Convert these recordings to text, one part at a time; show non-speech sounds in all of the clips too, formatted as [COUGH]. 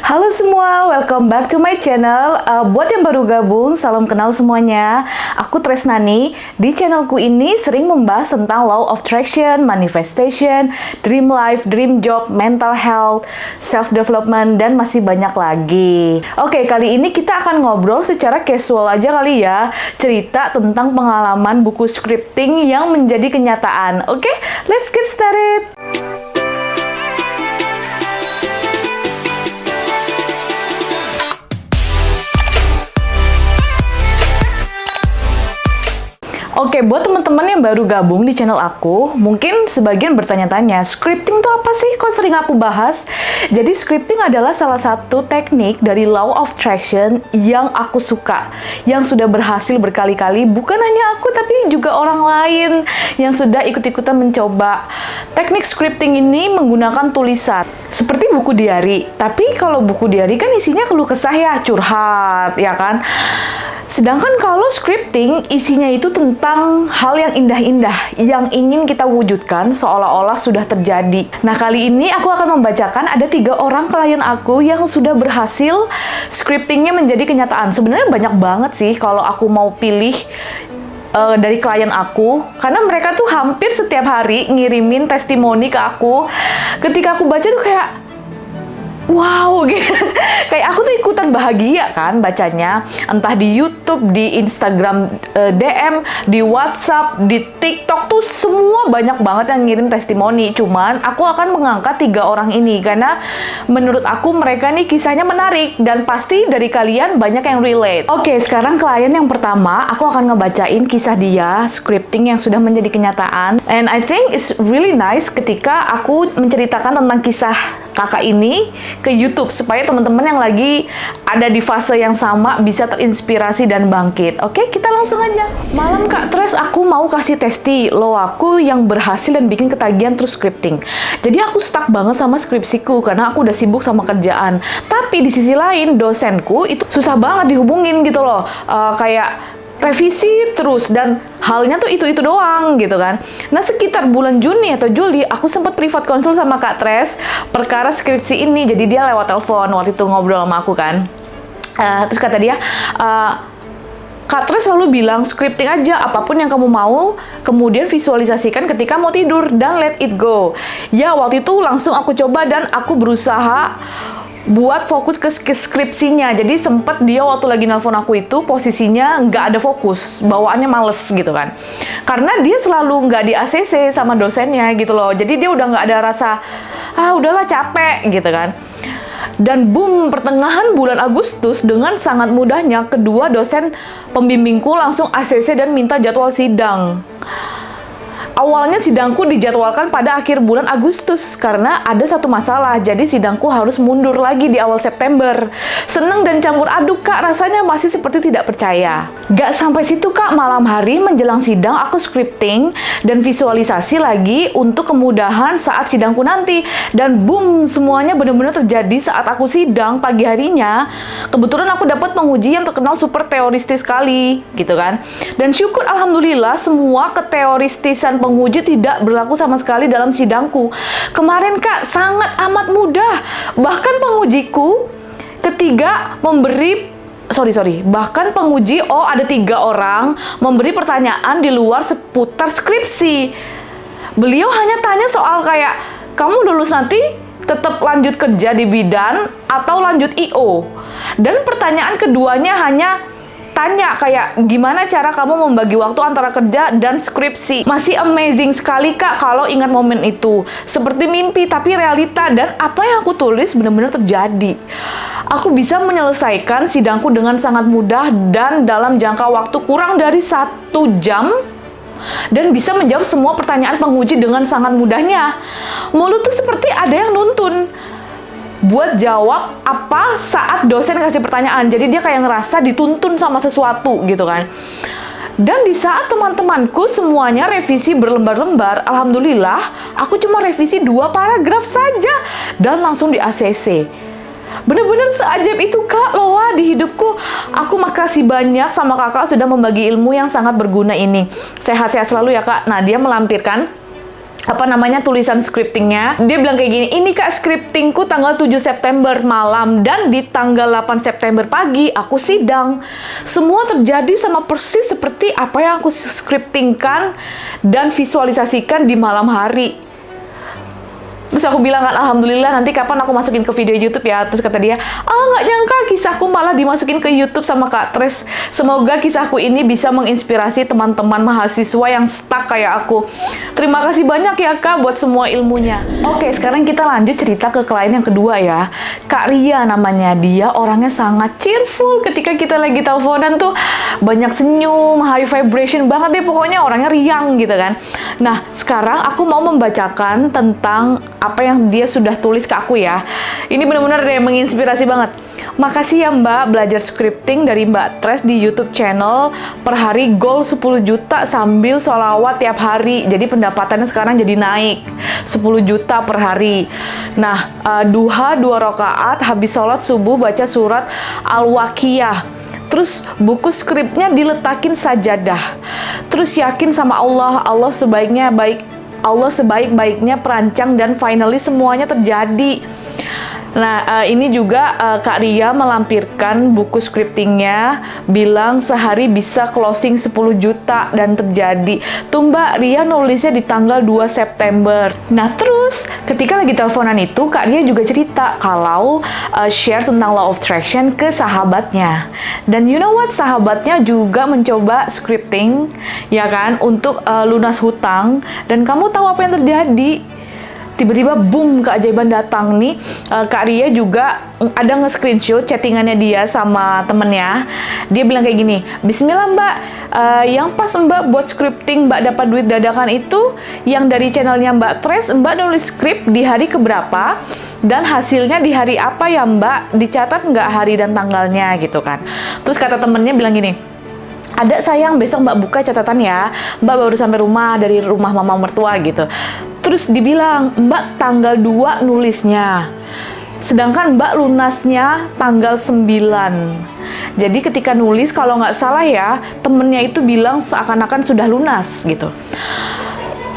Halo semua, welcome back to my channel. Uh, buat yang baru gabung, salam kenal semuanya. Aku Tresnani. Di channelku ini sering membahas tentang law of attraction, manifestation, dream life, dream job, mental health, self development, dan masih banyak lagi. Oke, kali ini kita akan ngobrol secara casual aja kali ya, cerita tentang pengalaman buku scripting yang menjadi kenyataan. Oke, let's get started. Oke, buat teman-teman yang baru gabung di channel aku, mungkin sebagian bertanya-tanya, scripting itu apa sih? Kok sering aku bahas? Jadi scripting adalah salah satu teknik dari law of attraction yang aku suka, yang sudah berhasil berkali-kali, bukan hanya aku tapi juga orang lain yang sudah ikut-ikutan mencoba. Teknik scripting ini menggunakan tulisan, seperti buku diary. Tapi kalau buku diary kan isinya keluh kesah ya, curhat, ya kan? Sedangkan kalau scripting isinya itu tentang hal yang indah-indah yang ingin kita wujudkan seolah-olah sudah terjadi. Nah kali ini aku akan membacakan ada tiga orang klien aku yang sudah berhasil scriptingnya menjadi kenyataan. Sebenarnya banyak banget sih kalau aku mau pilih uh, dari klien aku karena mereka tuh hampir setiap hari ngirimin testimoni ke aku. Ketika aku baca tuh kayak wow [LAUGHS] gitu. kayak aku tuh ikutan bahagia kan bacanya entah di YouTube, di Instagram eh, DM, di WhatsApp, di TikTok tuh semua banyak banget yang ngirim testimoni. Cuman aku akan mengangkat tiga orang ini karena menurut aku mereka nih kisahnya menarik dan pasti dari kalian banyak yang relate. Oke, sekarang klien yang pertama aku akan ngebacain kisah dia scripting yang sudah menjadi kenyataan. And I think it's really nice ketika aku menceritakan tentang kisah kakak ini ke YouTube supaya teman-teman yang lagi ada di fase yang sama bisa terinspirasi dan bangkit. Oke, kita langsung aja. Malam Kak Tres, aku mau kasih testi lo aku yang berhasil dan bikin ketagihan terus scripting. Jadi aku stuck banget sama skripsiku karena aku udah sibuk sama kerjaan. Tapi di sisi lain dosenku itu susah banget dihubungin gitu loh. Uh, kayak revisi terus dan halnya tuh itu-itu doang gitu kan. Nah sekitar bulan Juni atau Juli aku sempat privat konsul sama Kak Tres perkara skripsi ini jadi dia lewat telepon waktu itu ngobrol sama aku kan. Uh, terus kata dia, uh, Kak Tres selalu bilang scripting aja apa pun yang kamu mau, kemudian visualisasikan ketika mau tidur dan let it go. Ya waktu itu langsung aku coba dan aku berusaha buat fokus ke skripsinya. Jadi sempet dia waktu lagi nelfon aku itu posisinya nggak ada fokus, bawaannya males gitu kan. Karena dia selalu nggak di ACC sama dosennya gitu loh. Jadi dia udah nggak ada rasa ah udahlah capek gitu kan. Dan boom, pertengahan bulan Agustus dengan sangat mudahnya kedua dosen pembimbingku langsung ACC dan minta jadwal sidang. Awalnya sidangku dijadwalkan pada akhir bulan Agustus karena ada satu masalah, jadi sidangku harus mundur lagi di awal September. Seneng dan campur aduk kak, rasanya masih seperti tidak percaya. Gak sampai situ kak, malam hari menjelang sidang aku scripting dan visualisasi lagi untuk kemudahan saat sidangku nanti. Dan boom, semuanya benar-benar terjadi saat aku sidang pagi harinya. Kebetulan aku dapat penguji yang terkenal super teoristis sekali, gitu kan. Dan syukur Alhamdulillah semua keteoristisan penguji penguji tidak berlaku sama sekali dalam sidangku. Kemarin kak, sangat amat mudah. Bahkan pengujiku ketiga memberi sorry sorry bahkan penguji oh ada tiga orang memberi pertanyaan di luar seputar skripsi beliau hanya tanya soal kayak kamu lulus nanti tetap lanjut kerja di bidan atau lanjut IO dan pertanyaan keduanya hanya tanya kayak gimana cara kamu membagi waktu antara kerja dan skripsi. Masih amazing sekali kak kalau ingat momen itu. Seperti mimpi tapi realita dan apa yang aku tulis benar-benar terjadi. Aku bisa menyelesaikan sidangku dengan sangat mudah dan dalam jangka waktu kurang dari satu jam dan bisa menjawab semua pertanyaan penguji dengan sangat mudahnya. Mulut tuh seperti ada yang nuntun buat jawab apa saat dosen kasih pertanyaan. Jadi dia kayak ngerasa dituntun sama sesuatu gitu kan. Dan di saat teman-temanku semuanya revisi berlembar-lembar, alhamdulillah aku cuma revisi dua paragraf saja dan langsung di ACC. Bener-bener seajaib itu kak Lola di hidupku. Aku makasih banyak sama kakak sudah membagi ilmu yang sangat berguna ini. Sehat-sehat selalu ya kak. Nah dia melampirkan apa namanya tulisan scriptingnya. Dia bilang kayak gini, ini kak scriptingku tanggal 7 September malam dan di tanggal 8 September pagi aku sidang. Semua terjadi sama persis seperti apa yang aku scriptingkan dan visualisasikan di malam hari Terus aku bilang kan, Alhamdulillah nanti kapan aku masukin ke video YouTube ya. Terus kata dia, ah oh, nggak nyangka kisahku malah dimasukin ke YouTube sama Kak Tres. Semoga kisahku ini bisa menginspirasi teman-teman mahasiswa yang stuck kayak aku. Terima kasih banyak ya Kak buat semua ilmunya. Oke, sekarang kita lanjut cerita ke klien yang kedua ya. Kak Ria namanya. Dia orangnya sangat cheerful ketika kita lagi teleponan tuh banyak senyum, high vibration banget deh. Pokoknya orangnya riang gitu kan. Nah, sekarang aku mau membacakan tentang apa yang dia sudah tulis ke aku ya. Ini benar-benar deh menginspirasi banget. Makasih ya Mbak belajar scripting dari Mbak Tres di YouTube channel per hari goal 10 juta sambil sholawat tiap hari. Jadi pendapatannya sekarang jadi naik 10 juta per hari. Nah, uh, duha dua rakaat habis sholat subuh baca surat Al-Waqiyah. Terus buku skripnya diletakin sajadah. Terus yakin sama Allah, Allah sebaiknya baik Allah sebaik-baiknya perancang dan finally semuanya terjadi. Nah, uh, ini juga uh, Kak Ria melampirkan buku scriptingnya, bilang sehari bisa closing 10 juta dan terjadi. Tuh Mbak, Ria nulisnya di tanggal 2 September. Nah, terus ketika lagi teleponan itu, Kak Ria juga cerita kalau uh, share tentang law of attraction ke sahabatnya. Dan you know what? Sahabatnya juga mencoba scripting, ya kan, untuk uh, lunas hutang. Dan kamu tahu apa yang terjadi? Tiba-tiba boom keajaiban datang nih. Uh, Kak Ria juga ada nge-screenshot chattingannya dia sama temennya. Dia bilang kayak gini Bismillah mbak. Uh, yang pas mbak buat scripting mbak dapat duit dadakan itu yang dari channelnya mbak Tres mbak nulis script di hari keberapa dan hasilnya di hari apa ya mbak? Dicatat nggak hari dan tanggalnya gitu kan. Terus kata temennya bilang gini ada sayang besok mbak buka catatan ya. Mbak baru sampai rumah dari rumah mama mertua gitu Terus dibilang, Mbak tanggal 2 nulisnya. Sedangkan Mbak lunasnya tanggal 9. Jadi ketika nulis, kalau nggak salah ya, temennya itu bilang seakan-akan sudah lunas gitu.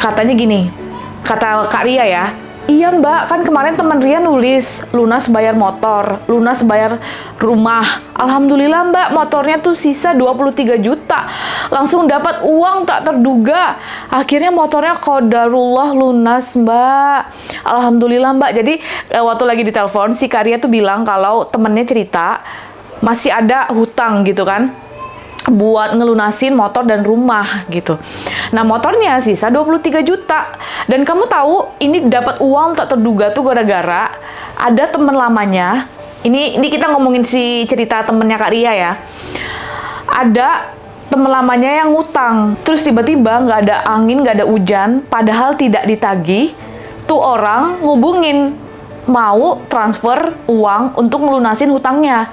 Katanya gini, kata Kak Ria ya, Iya mbak, kan kemarin teman Ria nulis lunas bayar motor, lunas bayar rumah. Alhamdulillah mbak, motornya tuh sisa 23 juta. Langsung dapat uang tak terduga. Akhirnya motornya kodarullah lunas mbak. Alhamdulillah mbak. Jadi eh, waktu lagi di telepon si Karya tuh bilang kalau temennya cerita masih ada hutang gitu kan buat ngelunasin motor dan rumah gitu. Nah, motornya sisa 23 juta. Dan kamu tahu ini dapat uang tak terduga tuh gara-gara ada teman lamanya. Ini ini kita ngomongin si cerita temennya Kak Ria ya. Ada teman lamanya yang ngutang. Terus tiba-tiba nggak ada angin, nggak ada hujan, padahal tidak ditagih. Tuh orang ngubungin mau transfer uang untuk melunasin hutangnya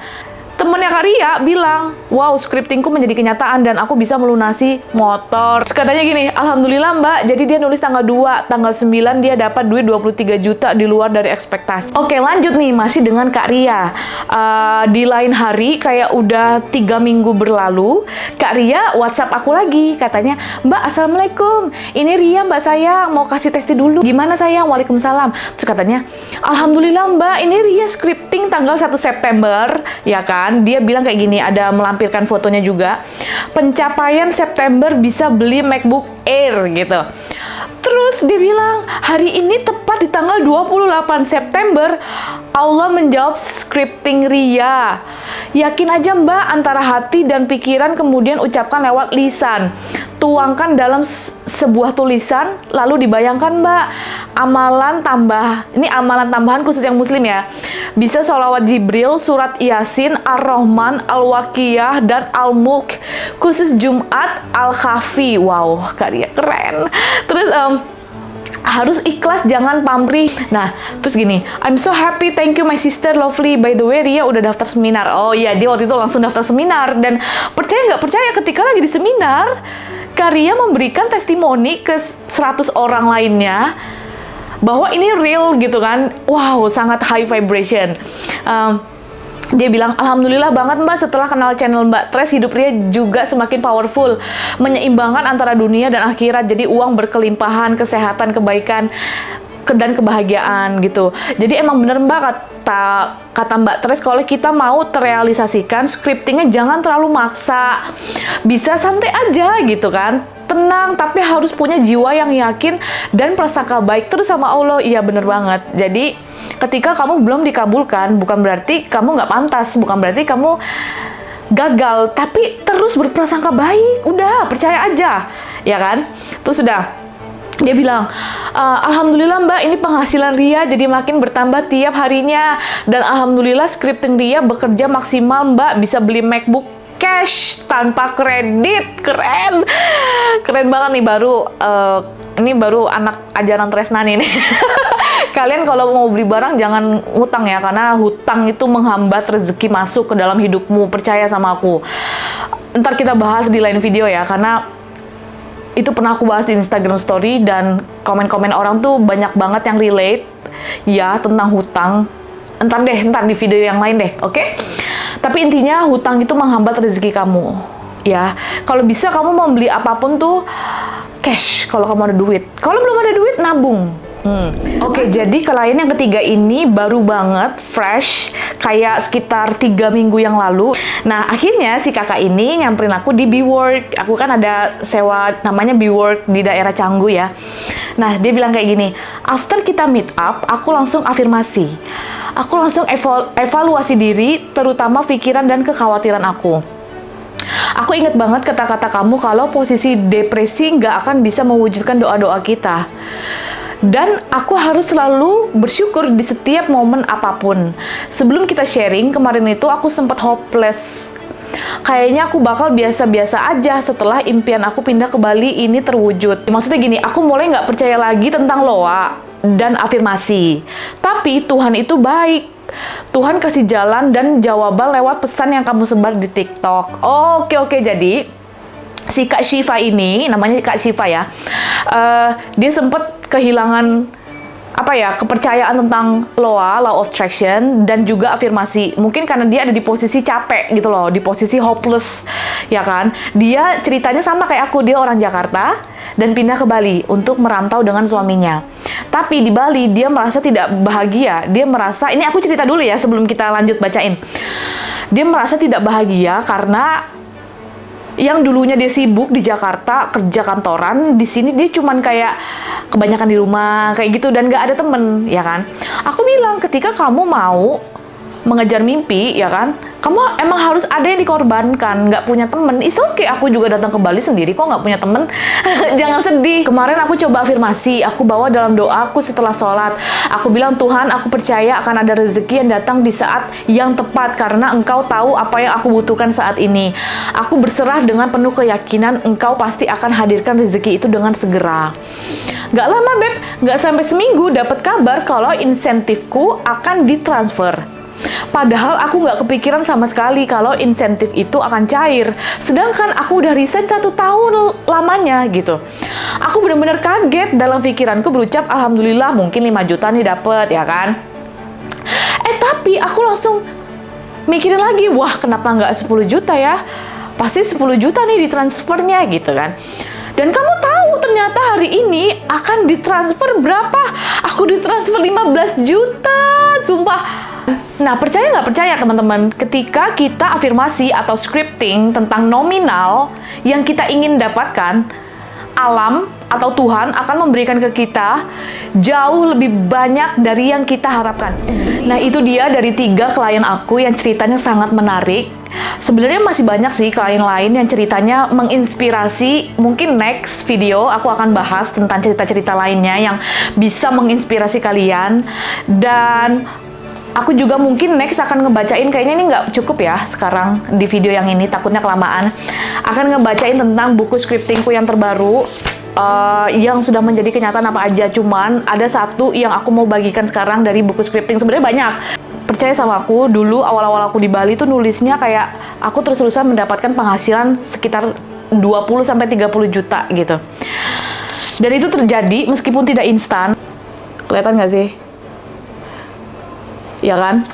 temennya Kak Ria bilang, wow scriptingku menjadi kenyataan dan aku bisa melunasi motor. Terus katanya gini, Alhamdulillah mbak, jadi dia nulis tanggal 2, tanggal 9 dia dapat duit 23 juta di luar dari ekspektasi. Oke lanjut nih, masih dengan Kak Ria. Uh, di lain hari, kayak udah tiga minggu berlalu, Kak Ria WhatsApp aku lagi, katanya, Mbak Assalamualaikum, ini Ria mbak saya mau kasih testi dulu. Gimana sayang? Waalaikumsalam. Terus katanya, Alhamdulillah mbak, ini Ria scripting tanggal 1 September, ya kan? Kan? Dia bilang kayak gini ada melampirkan fotonya juga. Pencapaian September bisa beli MacBook Air gitu. Terus dia bilang hari ini tepat di tanggal 28 September. Allah menjawab scripting Ria. Yakin aja mbak antara hati dan pikiran kemudian ucapkan lewat lisan. Tuangkan dalam sebuah tulisan lalu dibayangkan mbak. Amalan tambah ini amalan tambahan khusus yang muslim ya bisa sholawat Jibril, surat Yasin, Ar-Rahman, Al-Waqiyah, dan Al-Mulk. Khusus Jumat, Al-Khafi. Wow, karya keren. Terus um, harus ikhlas jangan pamrih nah terus gini I'm so happy thank you my sister lovely by the way Ria udah daftar seminar oh iya dia waktu itu langsung daftar seminar dan percaya nggak percaya ketika lagi di seminar Karia memberikan testimoni ke 100 orang lainnya bahwa ini real gitu kan wow sangat high vibration um, dia bilang, Alhamdulillah banget mbak setelah kenal channel mbak Tres, hidup dia juga semakin powerful. Menyeimbangkan antara dunia dan akhirat. Jadi uang berkelimpahan, kesehatan, kebaikan, dan kebahagiaan gitu. Jadi emang bener mbak kata, kata mbak Tres, kalau kita mau terrealisasikan, scriptingnya jangan terlalu maksa. Bisa santai aja gitu kan tenang tapi harus punya jiwa yang yakin dan prasangka baik terus sama Allah. Iya bener banget. Jadi ketika kamu belum dikabulkan bukan berarti kamu nggak pantas bukan berarti kamu gagal tapi terus berprasangka baik. Udah percaya aja. Ya kan? Terus sudah dia bilang, e, Alhamdulillah mbak ini penghasilan Ria jadi makin bertambah tiap harinya. Dan Alhamdulillah scripting Ria bekerja maksimal mbak. Bisa beli MacBook cash tanpa kredit. Keren. Keren banget nih baru uh, ini baru anak ajaran Tresnani nih. [LAUGHS] Kalian kalau mau beli barang jangan hutang ya karena hutang itu menghambat rezeki masuk ke dalam hidupmu. Percaya sama aku. Ntar kita bahas di lain video ya karena itu pernah aku bahas di Instagram Story dan komen-komen orang tuh banyak banget yang relate ya tentang hutang ntar deh ntar di video yang lain deh oke okay? Tapi intinya hutang itu menghambat rezeki kamu. Ya, kalau bisa kamu mau beli apa pun tuh cash kalau kamu ada duit. Kalau belum ada duit nabung. Hmm. Oke, okay, jadi klien yang ketiga ini baru banget, fresh, kayak sekitar tiga minggu yang lalu. Nah, akhirnya si kakak ini nyamperin aku di B-Work. Aku kan ada sewa namanya B-Work di daerah Canggu ya. Nah, dia bilang kayak gini, after kita meet up, aku langsung afirmasi aku langsung evalu evaluasi diri, terutama pikiran dan kekhawatiran aku. Aku inget banget kata-kata kamu kalau posisi depresi nggak akan bisa mewujudkan doa-doa kita. Dan aku harus selalu bersyukur di setiap momen apa pun. Sebelum kita sharing, kemarin itu aku sempat hopeless. Kayaknya aku bakal biasa-biasa aja setelah impian aku pindah ke Bali ini terwujud. Maksudnya gini, aku mulai nggak percaya lagi tentang Loa dan afirmasi. Tapi Tuhan itu baik. Tuhan kasih jalan dan jawaban lewat pesan yang kamu sebar di TikTok. Oke oke jadi si Kak Shiva ini namanya Kak Shiva ya. Uh, dia sempat kehilangan apa ya kepercayaan tentang loa law of attraction dan juga afirmasi mungkin karena dia ada di posisi capek gitu loh di posisi hopeless ya kan dia ceritanya sama kayak aku dia orang Jakarta dan pindah ke Bali untuk merantau dengan suaminya tapi di Bali dia merasa tidak bahagia. Dia merasa ini aku cerita dulu ya sebelum kita lanjut bacain. Dia merasa tidak bahagia karena yang dulunya dia sibuk di Jakarta kerja kantoran di sini dia cuman kayak kebanyakan di rumah kayak gitu dan gak ada temen ya kan? Aku bilang ketika kamu mau mengejar mimpi ya kan? Kamu emang harus ada yang dikorbankan nggak punya temen. Is okay. aku juga datang ke Bali sendiri kok nggak punya temen? [LAUGHS] Jangan sedih. Kemarin aku coba afirmasi aku bawa dalam doaku setelah sholat. Aku bilang Tuhan aku percaya akan ada rezeki yang datang di saat yang tepat karena engkau tahu apa yang aku butuhkan saat ini. Aku berserah dengan penuh keyakinan engkau pasti akan hadirkan rezeki itu dengan segera. Gak lama beb, gak sampai seminggu dapat kabar kalau insentifku akan ditransfer Padahal aku nggak kepikiran sama sekali kalau insentif itu akan cair. Sedangkan aku udah resign satu tahun lamanya gitu. Aku bener-bener kaget dalam pikiranku berucap Alhamdulillah mungkin 5 juta nih dapet ya kan. Eh tapi aku langsung mikirin lagi, wah kenapa nggak 10 juta ya? Pasti 10 juta nih ditransfernya gitu kan. Dan kamu tahu ternyata hari ini akan ditransfer berapa? Aku ditransfer 15 juta, sumpah Nah, percaya nggak percaya teman-teman, ketika kita afirmasi atau scripting tentang nominal yang kita ingin dapatkan, alam atau Tuhan akan memberikan ke kita jauh lebih banyak dari yang kita harapkan. Nah, itu dia dari tiga klien aku yang ceritanya sangat menarik. Sebenarnya masih banyak sih klien lain yang ceritanya menginspirasi. Mungkin next video aku akan bahas tentang cerita-cerita lainnya yang bisa menginspirasi kalian. Dan aku juga mungkin next akan ngebacain kayaknya ini nggak cukup ya sekarang di video yang ini takutnya kelamaan. Akan ngebacain tentang buku scriptingku yang terbaru uh, yang sudah menjadi kenyataan apa aja. Cuman ada satu yang aku mau bagikan sekarang dari buku scripting. Sebenarnya banyak. Percaya sama aku dulu awal-awal aku di Bali tuh nulisnya kayak aku terus-terusan mendapatkan penghasilan sekitar 20 sampai 30 juta gitu. Dan itu terjadi meskipun tidak instan. Kelihatan nggak sih ya kan?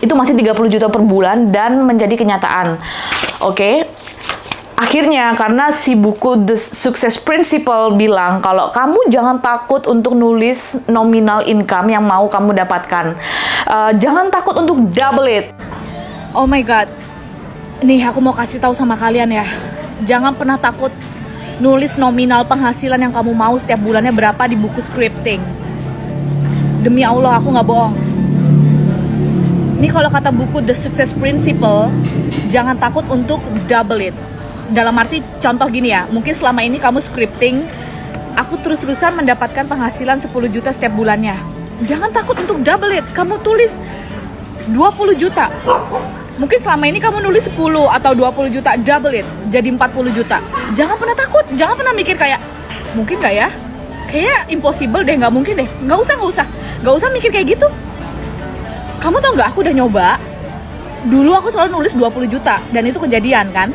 itu masih 30 juta per bulan dan menjadi kenyataan. Oke. Okay? Akhirnya karena si buku The Success Principle bilang kalau kamu jangan takut untuk nulis nominal income yang mau kamu dapatkan. Uh, jangan takut untuk double it. Oh my god. Nih aku mau kasih tahu sama kalian ya. Jangan pernah takut nulis nominal penghasilan yang kamu mau setiap bulannya berapa di buku scripting. Demi Allah aku nggak bohong. Ini kalau kata buku The Success Principle, jangan takut untuk double it. Dalam arti contoh gini ya mungkin selama ini kamu scripting aku terus-terusan mendapatkan penghasilan 10 juta setiap bulannya. Jangan takut untuk double it. Kamu tulis 20 juta. Mungkin selama ini kamu nulis 10 atau 20 juta double it jadi 40 juta. Jangan pernah takut jangan pernah mikir kayak mungkin gak ya? Kayak impossible deh nggak mungkin deh. Nggak usah nggak usah. Nggak usah mikir kayak gitu kamu tau nggak aku udah nyoba. Dulu aku selalu nulis 20 juta dan itu kejadian kan?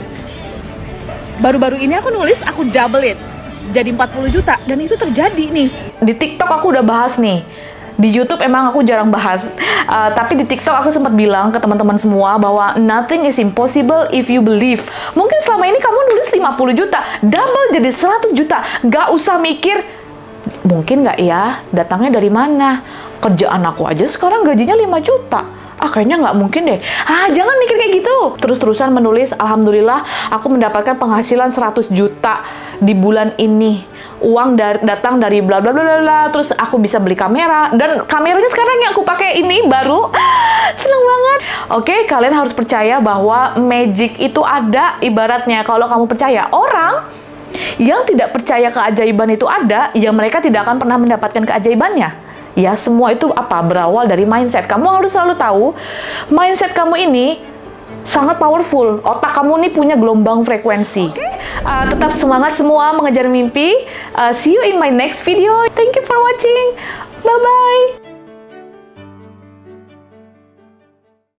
Baru-baru ini aku nulis aku double it. Jadi 40 juta dan itu terjadi nih. Di TikTok aku udah bahas nih. Di YouTube emang aku jarang bahas, uh, tapi di TikTok aku sempat bilang ke teman-teman semua bahwa nothing is impossible if you believe. Mungkin selama ini kamu nulis 50 juta, double jadi 100 juta, nggak usah mikir mungkin nggak ya? Datangnya dari mana. Kerjaan aku aja sekarang gajinya 5 juta ah kayaknya nggak mungkin deh. Ah, jangan mikir kayak gitu. Terus-terusan menulis, Alhamdulillah aku mendapatkan penghasilan 100 juta di bulan ini. Uang dari, datang dari bla bla bla bla terus aku bisa beli kamera dan kameranya sekarang yang aku pakai ini baru [GASPS] seneng banget. Oke, kalian harus percaya bahwa magic itu ada ibaratnya kalau kamu percaya orang yang tidak percaya keajaiban itu ada, ya mereka tidak akan pernah mendapatkan keajaibannya. Ya, semua itu apa? Berawal dari mindset. Kamu harus selalu tahu, mindset kamu ini sangat powerful. Otak kamu ini punya gelombang frekuensi. Okay. Uh, tetap semangat semua mengejar mimpi. Uh, see you in my next video. Thank you for watching. Bye-bye.